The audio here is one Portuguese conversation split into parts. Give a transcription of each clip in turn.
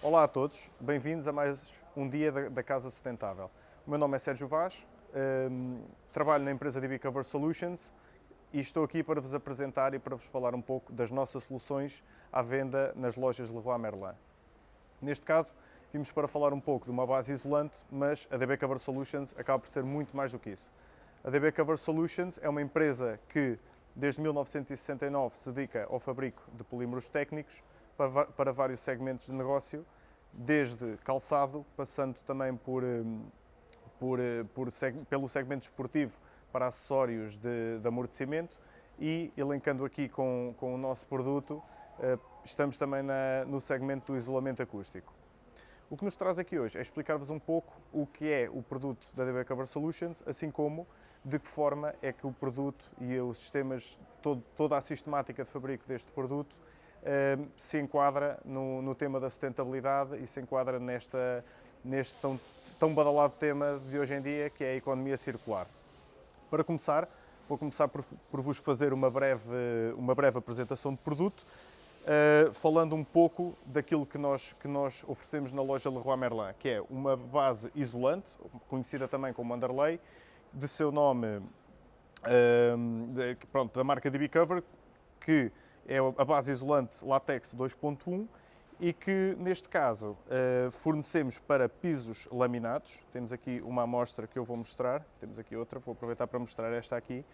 Olá a todos, bem-vindos a mais um dia da, Casa Sustentável. O meu nome é Sérgio Vaz, um, trabalho na empresa DB Cover Solutions e estou aqui para vos apresentar e para vos falar um pouco das nossas soluções à venda nas lojas Leroy Merlin. Neste caso, vimos para falar um pouco de uma base isolante, mas a DB Cover Solutions acaba por ser muito mais do que isso. A DB Cover Solutions é uma empresa que desde 1969 se dedica ao fabrico de polímeros técnicos para, para vários segmentos de negócio, desde calçado, passando também por, hum, por, eh, por pelo segmento esportivo para acessórios de, de amortecimento e elencando aqui com, com o nosso produto, eh, estamos também na, no segmento do isolamento acústico. O que nos traz aqui hoje é explicar-vos um pouco o que é o produto da DB Cover Solutions, assim como de que forma é que o produto e os sistemas, todo, toda a sistemática de fabrico deste produto se enquadra no, no, tema da sustentabilidade e se enquadra nesta, neste tão, tão badalado tema de hoje em dia, que é a economia circular. Para começar, vou começar por, por vos fazer uma breve, uma breve apresentação de produto, uh, falando um pouco daquilo que nós, que nós oferecemos na loja Leroy Merlin, que é uma base isolante, conhecida também como Underlay, de seu nome, uh, de, pronto, da marca DB Cover, que é a base isolante Latex 2.1 e que, neste caso, uh, fornecemos para pisos laminados. Temos aqui uma amostra que eu vou mostrar, temos aqui outra, vou aproveitar para mostrar esta aqui.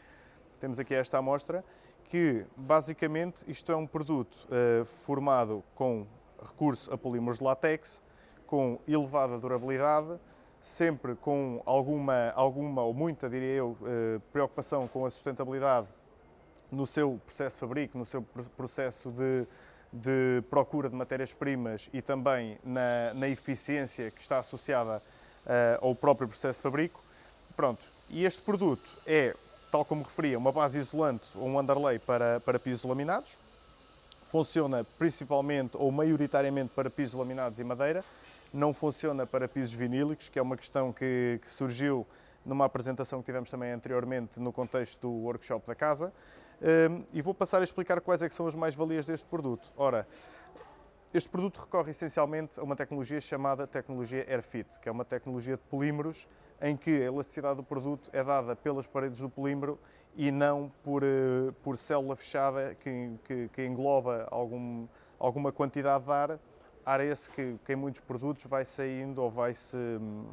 Temos aqui esta amostra, que basicamente isto é um produto uh, formado com recurso a polímeros de látex, com elevada durabilidade, sempre com alguma, alguma ou muita, diria eu, uh, preocupação com a sustentabilidade no seu processo de fabrico, no seu processo de, de procura de matérias-primas e também na, na, eficiência que está associada uh, ao próprio processo de fabrico. Pronto, e este produto é, tal como referia, uma base isolante ou um underlay para, para pisos laminados. Funciona principalmente ou maioritariamente para pisos laminados e madeira. Não funciona para pisos vinílicos, que é uma questão que, que surgiu numa apresentação que tivemos também anteriormente no contexto do workshop da casa e vou passar a explicar quais é são as mais-valias deste produto. Ora, este produto recorre essencialmente a uma tecnologia chamada tecnologia AirFit, que é uma tecnologia de polímeros em que a elasticidade do produto é dada pelas paredes do polímero e não por, eh, por célula fechada que, que, que engloba algum, alguma quantidade de ar, ar esse que, que em muitos produtos vai saindo ou vai-se, hum,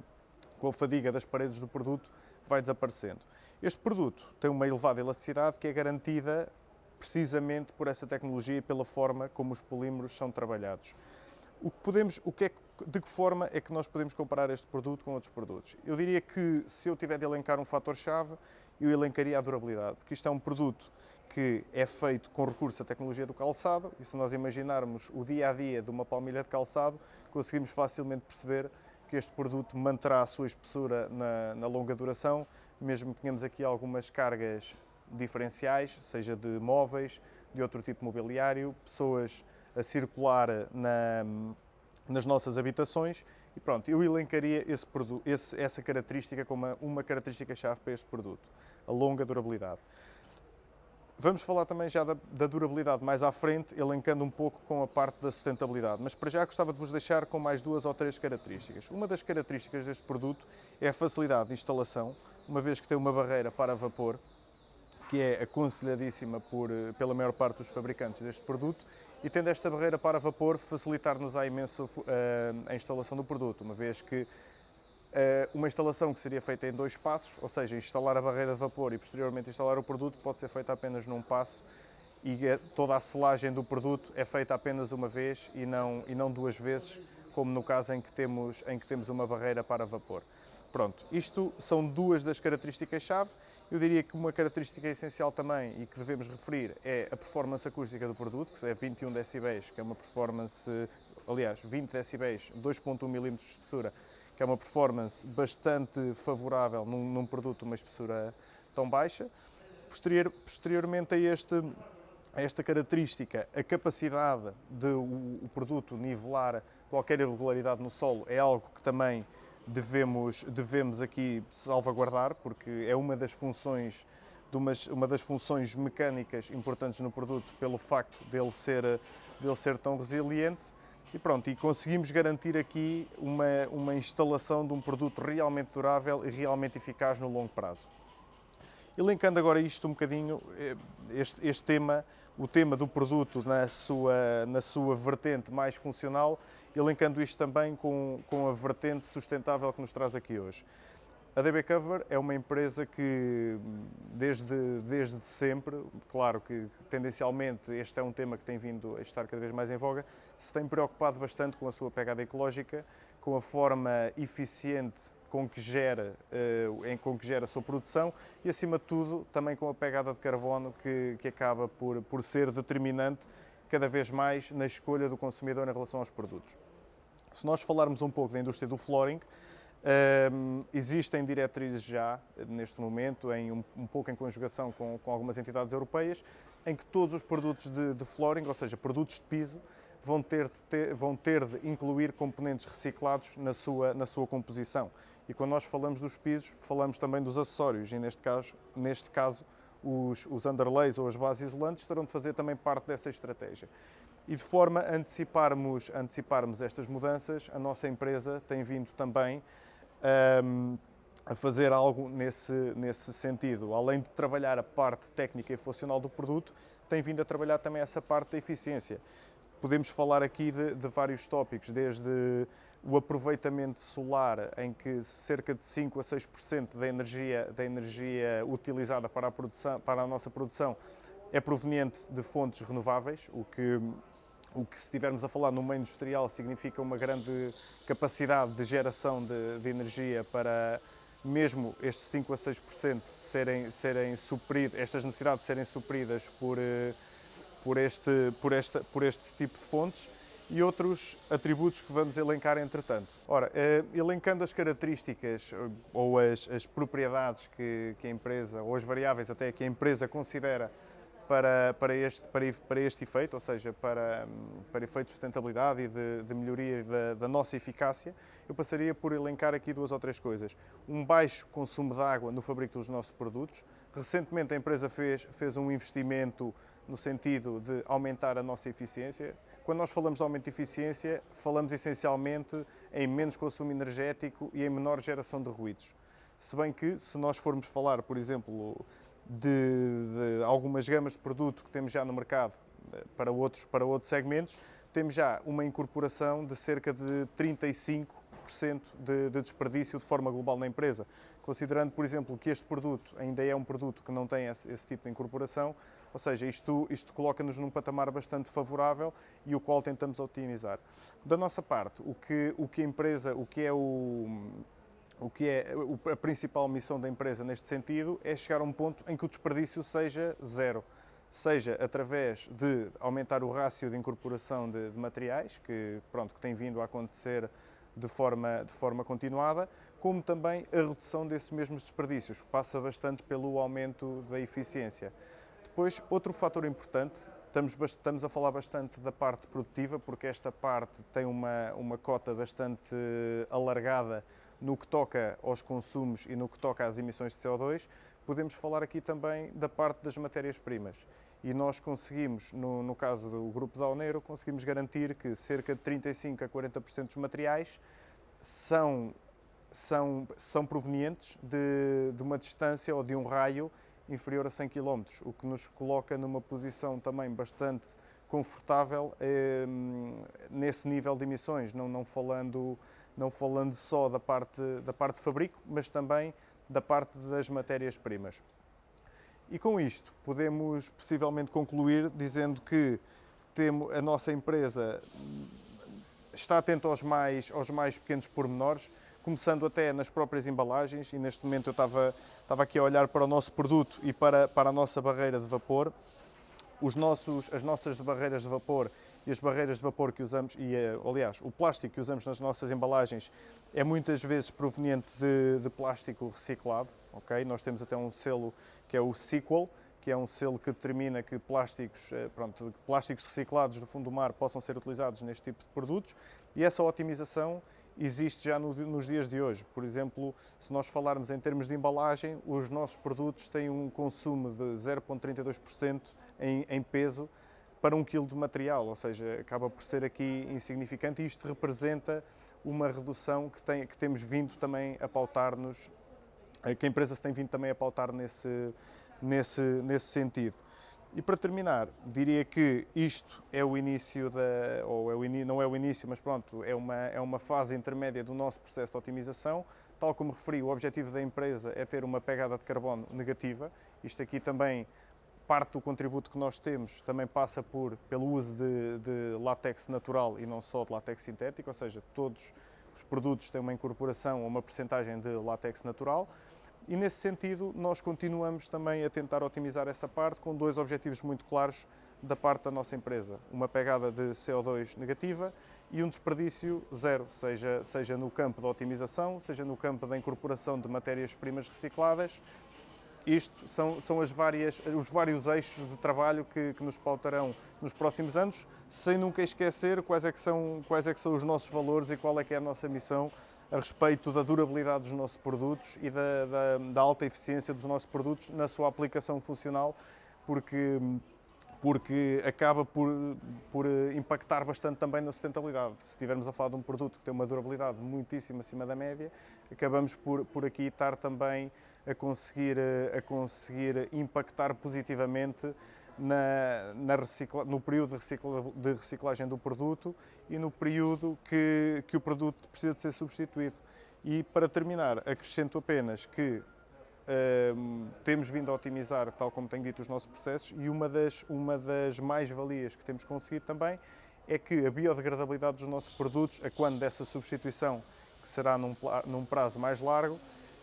com a fadiga das paredes do produto, vai desaparecendo. Este produto tem uma elevada elasticidade que é garantida precisamente por essa tecnologia e pela forma como os polímeros são trabalhados. O que podemos, o que é, de que forma é que nós podemos comparar este produto com outros produtos? Eu diria que se eu tiver de elencar um fator-chave, eu elencaria a durabilidade, porque isto é um produto que é feito com recurso à tecnologia do calçado e se nós imaginarmos o dia a dia de uma palmilha de calçado, conseguimos facilmente perceber que este produto manterá a sua espessura na, na longa duração, mesmo que tenhamos aqui algumas cargas diferenciais, seja de móveis, de outro tipo de mobiliário, pessoas a circular na, nas nossas habitações e pronto, eu elencaria esse esse, essa característica como uma, uma característica-chave para este produto, a longa durabilidade. Vamos falar também já da, da, durabilidade. Mais à frente, elencando um pouco com a parte da sustentabilidade, mas para já gostava de vos deixar com mais duas ou três características. Uma das características deste produto é a facilidade de instalação, uma vez que tem uma barreira para vapor, que é aconselhadíssima por, eh, pela maior parte dos fabricantes deste produto, e tendo esta barreira para vapor, facilitar-nos a imenso uh, a instalação do produto, uma vez que eh, uma instalação que seria feita em dois passos, ou seja, instalar a barreira de vapor e posteriormente instalar o produto, pode ser feita apenas num passo e toda a selagem do produto é feita apenas uma vez e não, e não duas vezes, como no caso em que, temos, em que temos uma barreira para vapor. Pronto, isto são duas das características-chave. Eu diria que uma característica essencial também e que devemos referir é a performance acústica do produto, que é 21 decibéis, que é uma performance, aliás, 20 decibéis, 2.1 mm de espessura, que é uma performance bastante favorável num, num produto uma espessura tão baixa. Posterior, posteriormente a, este, a esta característica, a capacidade de o, o produto nivelar qualquer irregularidade no solo é algo que também devemos, devemos aqui salvaguardar, porque é uma das funções de umas, uma das funções mecânicas importantes no produto pelo facto dele ser, dele ser tão resiliente E pronto, e conseguimos garantir aqui uma, uma instalação de um produto realmente durável e realmente eficaz no longo prazo. Elencando agora isto um bocadinho, eh, este, este tema, o tema do produto na sua, na sua vertente mais funcional, elencando isto também com, com a vertente sustentável que nos traz aqui hoje. A DB Cover é uma empresa que, desde, desde sempre, claro que tendencialmente este é um tema que tem vindo a estar cada vez mais em voga, se tem preocupado bastante com a sua pegada ecológica, com a forma eficiente com que gera, uh, em com que gera a sua produção e, acima de tudo, também com a pegada de carbono que, que acaba por, por ser determinante cada vez mais na escolha do consumidor em relação aos produtos. Se nós falarmos um pouco da indústria do flooring, um, existem diretrizes já, neste momento, em um, um pouco em conjugação com, com, algumas entidades europeias, em que todos os produtos de, de flooring, ou seja, produtos de piso, vão ter, de ter, vão ter de incluir componentes reciclados na sua, na sua composição. E quando nós falamos dos pisos, falamos também dos acessórios, e neste caso, neste caso os, os underlays ou as bases isolantes terão de fazer também parte dessa estratégia. E de forma a anteciparmos, anteciparmos estas mudanças, a nossa empresa tem vindo também um, a fazer algo nesse, nesse sentido. Além de trabalhar a parte técnica e funcional do produto, tem vindo a trabalhar também essa parte da eficiência. Podemos falar aqui de, de vários tópicos, desde o aproveitamento solar, em que cerca de 5 a 6% da energia, da energia utilizada para a, produção, para a nossa produção é proveniente de fontes renováveis, o que o que, se estivermos a falar no meio industrial, significa uma grande capacidade de geração de, de energia para mesmo estes 5 a 6% serem, serem supridos, estas necessidades serem supridas por, eh, por, este, por, esta, por este tipo de fontes e outros atributos que vamos elencar entretanto. Ora, eh, elencando as características eh, ou as, as propriedades que, que a empresa, ou as variáveis até que a empresa considera para, para, este, para, para este efeito, ou seja, para, para efeitos de sustentabilidade e de, de melhoria da, da, nossa eficácia, eu passaria por elencar aqui duas ou três coisas. Um baixo consumo de água no fabrico dos nossos produtos. Recentemente a empresa fez, fez um investimento no sentido de aumentar a nossa eficiência. Quando nós falamos de aumento de eficiência, falamos essencialmente em menos consumo energético e em menor geração de ruídos. Se bem que, se nós formos falar, por exemplo, de, de, algumas gamas de produto que temos já no mercado eh, para outros, para outros segmentos, temos já uma incorporação de cerca de 35% de, de desperdício de forma global na empresa. Considerando, por exemplo, que este produto ainda é um produto que não tem esse, esse tipo de incorporação, ou seja, isto, isto coloca-nos num patamar bastante favorável e o qual tentamos otimizar. Da nossa parte, o que, o que a empresa, o que é o, o que é a principal missão da empresa neste sentido é chegar a um ponto em que o desperdício seja zero, seja através de aumentar o rácio de incorporação de, de materiais, que, pronto, que tem vindo a acontecer de forma, de forma continuada, como também a redução desses mesmos desperdícios, que passa bastante pelo aumento da eficiência. Depois, outro fator importante, estamos, estamos a falar bastante da parte produtiva, porque esta parte tem uma, uma cota bastante alargada no que toca aos consumos e no que toca às emissões de CO2, podemos falar aqui também da parte das matérias-primas. E nós conseguimos, no, no caso do Grupo Zaoneiro, conseguimos garantir que cerca de 35 a 40% dos materiais são, são, são provenientes de, de uma distância ou de um raio inferior a 100 km, o que nos coloca numa posição também bastante confortável eh, nesse nível de emissões, não, não falando não falando só da parte, da parte de fabrico, mas também da parte das matérias-primas. E com isto podemos possivelmente concluir dizendo que temos, a nossa empresa está atenta aos mais, aos mais pequenos pormenores, começando até nas próprias embalagens, e neste momento eu estava, estava aqui a olhar para o nosso produto e para, para a nossa barreira de vapor. Os nossos, as nossas barreiras de vapor e as barreiras de vapor que usamos, e eh, aliás, o plástico que usamos nas nossas embalagens é muitas vezes proveniente de, de plástico reciclado, ok? Nós temos até um selo que é o Sequel, que é um selo que determina que plásticos, eh, pronto, plásticos reciclados do fundo do mar possam ser utilizados neste tipo de produtos e essa otimização existe já no, nos dias de hoje. Por exemplo, se nós falarmos em termos de embalagem, os nossos produtos têm um consumo de 0,32% em, em peso para um quilo de material, ou seja, acaba por ser aqui insignificante e isto representa uma redução que, tem, que temos vindo também a pautar-nos, eh, que a empresa se tem vindo também a pautar nesse, nesse, nesse sentido. E para terminar, diria que isto é o início da, ou é o in, não é o início, mas pronto, é uma, é uma fase intermédia do nosso processo de otimização. Tal como referi, o objetivo da empresa é ter uma pegada de carbono negativa. Isto aqui também, parte do contributo que nós temos, também passa por, pelo uso de, de látex natural e não só de látex sintético, ou seja, todos os produtos têm uma incorporação ou uma percentagem de látex natural. E nesse sentido, nós continuamos também a tentar otimizar essa parte com dois objetivos muito claros da parte da nossa empresa. Uma pegada de CO2 negativa e um desperdício zero, seja, seja no campo da otimização, seja no campo da incorporação de matérias-primas recicladas. Isto são, são as várias, os vários eixos de trabalho que, que nos pautarão nos próximos anos, sem nunca esquecer quais é, que são, quais é que são os nossos valores e qual é que é a nossa missão a respeito da durabilidade dos nossos produtos e da, da, da, alta eficiência dos nossos produtos na sua aplicação funcional, porque, porque acaba por, por impactar bastante também na sustentabilidade. Se estivermos a falar de um produto que tem uma durabilidade muitíssimo acima da média, acabamos por, por aqui estar também a conseguir, a conseguir impactar positivamente na, na recicla, no período de, recicla, de, reciclagem do produto e no período que, que o produto precisa de ser substituído. E para terminar, acrescento apenas que um, temos vindo a otimizar, tal como tenho dito, os nossos processos e uma das, uma das mais-valias que temos conseguido também é que a biodegradabilidade dos nossos produtos, a quando dessa substituição, que será num, num prazo mais largo,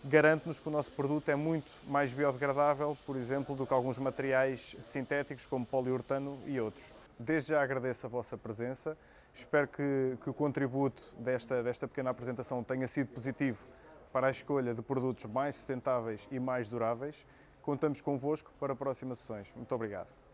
garante-nos que o nosso produto é muito mais biodegradável, por exemplo, do que alguns materiais sintéticos como poliuretano e outros. Desde já agradeço a vossa presença, espero que, que o contributo desta, desta pequena apresentação tenha sido positivo para a escolha de produtos mais sustentáveis e mais duráveis. Contamos convosco para próximas sessões. Muito obrigado.